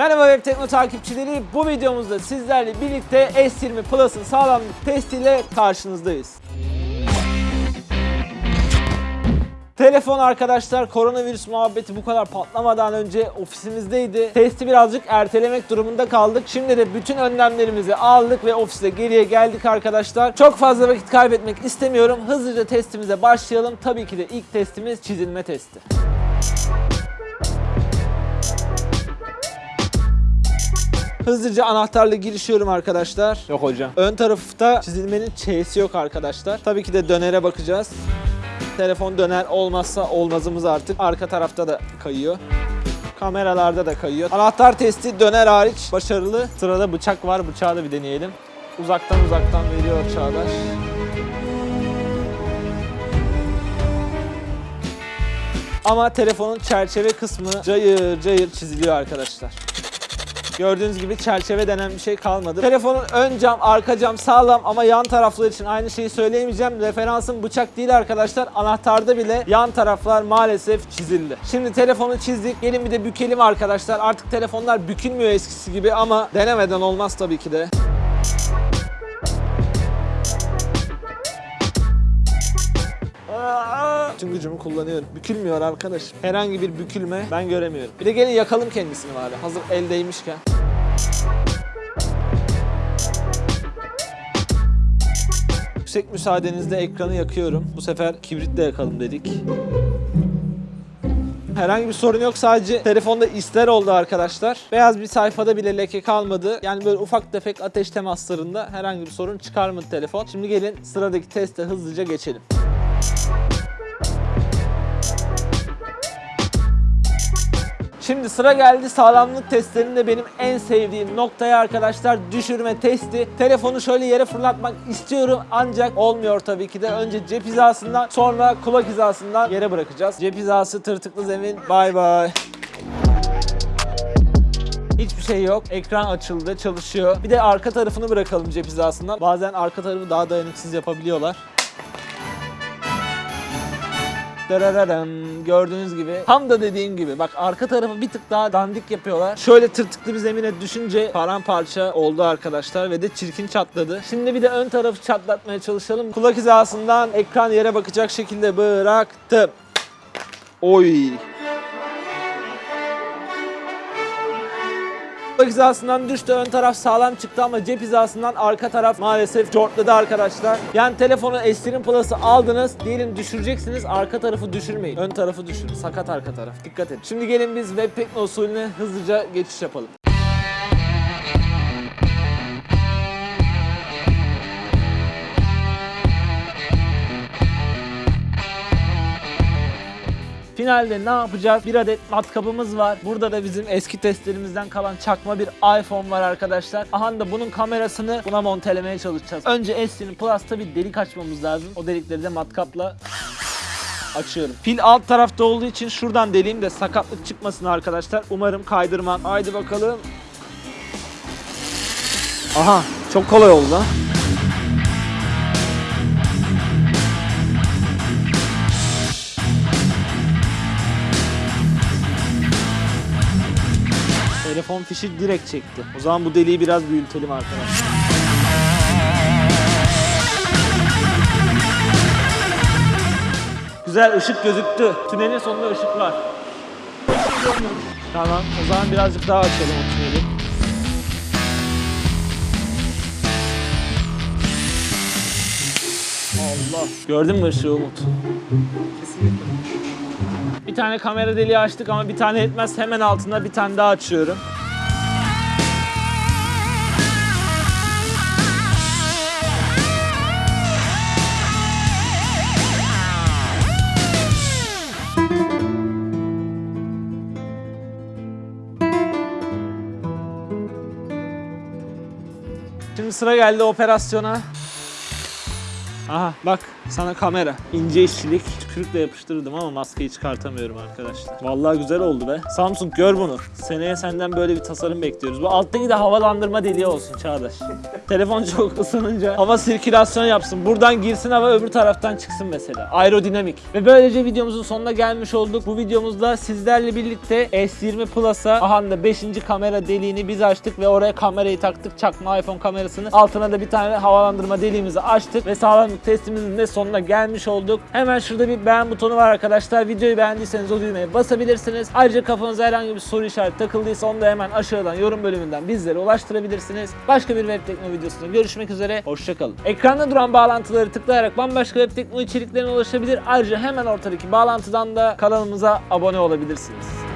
Merhaba Web Tekno takipçileri. Bu videomuzda sizlerle birlikte S20 Plus'ın sağlamlık testiyle karşınızdayız. Telefon arkadaşlar koronavirüs muhabbeti bu kadar patlamadan önce ofisimizdeydi. Testi birazcık ertelemek durumunda kaldık. Şimdi de bütün önlemlerimizi aldık ve ofiste geriye geldik arkadaşlar. Çok fazla vakit kaybetmek istemiyorum. Hızlıca testimize başlayalım. Tabii ki de ilk testimiz çizilme testi. Hızlıca anahtarla girişiyorum arkadaşlar. Yok hocam. Ön tarafta çizilmenin Ç'si yok arkadaşlar. Tabii ki de dönere bakacağız. Telefon döner olmazsa olmazımız artık. Arka tarafta da kayıyor. Kameralarda da kayıyor. Anahtar testi döner hariç başarılı. Sırada bıçak var. Bıçağı da bir deneyelim. Uzaktan uzaktan veriyor Çağdaş. Ama telefonun çerçeve kısmı cayır cayır çiziliyor arkadaşlar. Gördüğünüz gibi çerçeve denen bir şey kalmadı. Telefonun ön cam, arka cam sağlam ama yan taraflar için aynı şeyi söyleyemeyeceğim. Referansım bıçak değil arkadaşlar. Anahtarda bile yan taraflar maalesef çizildi. Şimdi telefonu çizdik. Gelin bir de bükelim arkadaşlar. Artık telefonlar bükülmüyor eskisi gibi ama denemeden olmaz tabii ki de. Tüm gücümü kullanıyorum. Bükülmüyor arkadaş. Herhangi bir bükülme ben göremiyorum. Bir de gelin yakalım kendisini bari. Hazır eldeymişken. Yüksek müsaadenizle ekranı yakıyorum. Bu sefer kibritle yakalım dedik. Herhangi bir sorun yok sadece telefonda isler oldu arkadaşlar. Beyaz bir sayfada bile leke kalmadı. Yani böyle ufak tefek ateş temaslarında herhangi bir sorun çıkarmadı telefon. Şimdi gelin sıradaki teste hızlıca geçelim. Şimdi sıra geldi sağlamlık testlerinde benim en sevdiğim noktaya arkadaşlar düşürme testi. Telefonu şöyle yere fırlatmak istiyorum ancak olmuyor tabii ki de. Önce cep hizasından sonra kulak hizasından yere bırakacağız. Cep hizası tırtıklı zemin bay bay. Hiçbir şey yok. Ekran açıldı, çalışıyor. Bir de arka tarafını bırakalım cep hizasından. Bazen arka tarafı daha dayanıksız yapabiliyorlar. Darararam. Gördüğünüz gibi tam da dediğim gibi bak arka tarafı bir tık daha dandik yapıyorlar. Şöyle tırtıklı bir zemine düşünce paramparça oldu arkadaşlar ve de çirkin çatladı. Şimdi bir de ön tarafı çatlatmaya çalışalım. Kulak hizasından ekran yere bakacak şekilde bıraktım. Oy. Kulak hizasından düştü ön taraf sağlam çıktı ama cep hizasından arka taraf maalesef cortladı arkadaşlar. Yani telefonu S20 Plus'ı aldınız diyelim düşüreceksiniz arka tarafı düşürmeyin. Ön tarafı düşürün. Sakat arka taraf. Dikkat edin. Şimdi gelin biz web tekno usulüne hızlıca geçiş yapalım. Finalde ne yapacağız? Bir adet matkabımız var. Burada da bizim eski testlerimizden kalan çakma bir iPhone var arkadaşlar. Aha da bunun kamerasını buna montelemeye çalışacağız. Önce S20 Plus'ta bir delik açmamız lazım. O delikleri de matkapla açıyorum. Pil alt tarafta olduğu için şuradan deleyim de sakatlık çıkmasın arkadaşlar. Umarım kaydırmam. Haydi bakalım. Aha çok kolay oldu. Telefon fişi direkt çekti. O zaman bu deliği biraz büyütelim arkadaşlar. Güzel ışık gözüktü. Tünelin sonunda ışık var. Tamam o zaman birazcık daha açalım o tüneli. Allah. Gördün mü ışığı Umut? Kesinlikle. Bir tane kamera deliği açtık ama bir tane yetmez. Hemen altında bir tane daha açıyorum. Şimdi sıra geldi operasyona. Aha bak Sana kamera. İnce işçilik. Tükürükle yapıştırdım ama maskeyi çıkartamıyorum arkadaşlar. Vallahi güzel oldu be. Samsung gör bunu. Seneye senden böyle bir tasarım bekliyoruz. Bu alttaki de havalandırma deliği olsun Çağdaş. Telefon çok ısınınca hava sirkülasyon yapsın. Buradan girsin hava öbür taraftan çıksın mesela. Aerodinamik. Ve böylece videomuzun sonuna gelmiş olduk. Bu videomuzda sizlerle birlikte S20 Plus'a ahanda 5. kamera deliğini biz açtık ve oraya kamerayı taktık. Çakma iPhone kamerasını. Altına da bir tane havalandırma deliğimizi açtık ve sağlamlık testimizin de sonuna gelmiş olduk. Hemen şurada bir beğen butonu var arkadaşlar. Videoyu beğendiyseniz o düğmeye basabilirsiniz. Ayrıca kafanıza herhangi bir soru işareti takıldıysa onu da hemen aşağıdan yorum bölümünden bizlere ulaştırabilirsiniz. Başka bir web tekno videosunda görüşmek üzere. Hoşçakalın. Ekranda duran bağlantıları tıklayarak bambaşka web tekno içeriklerine ulaşabilir. Ayrıca hemen ortadaki bağlantıdan da kanalımıza abone olabilirsiniz.